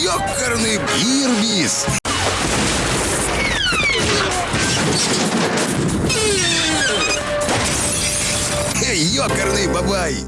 Ёкарный бирбис! Ёкарный бабай.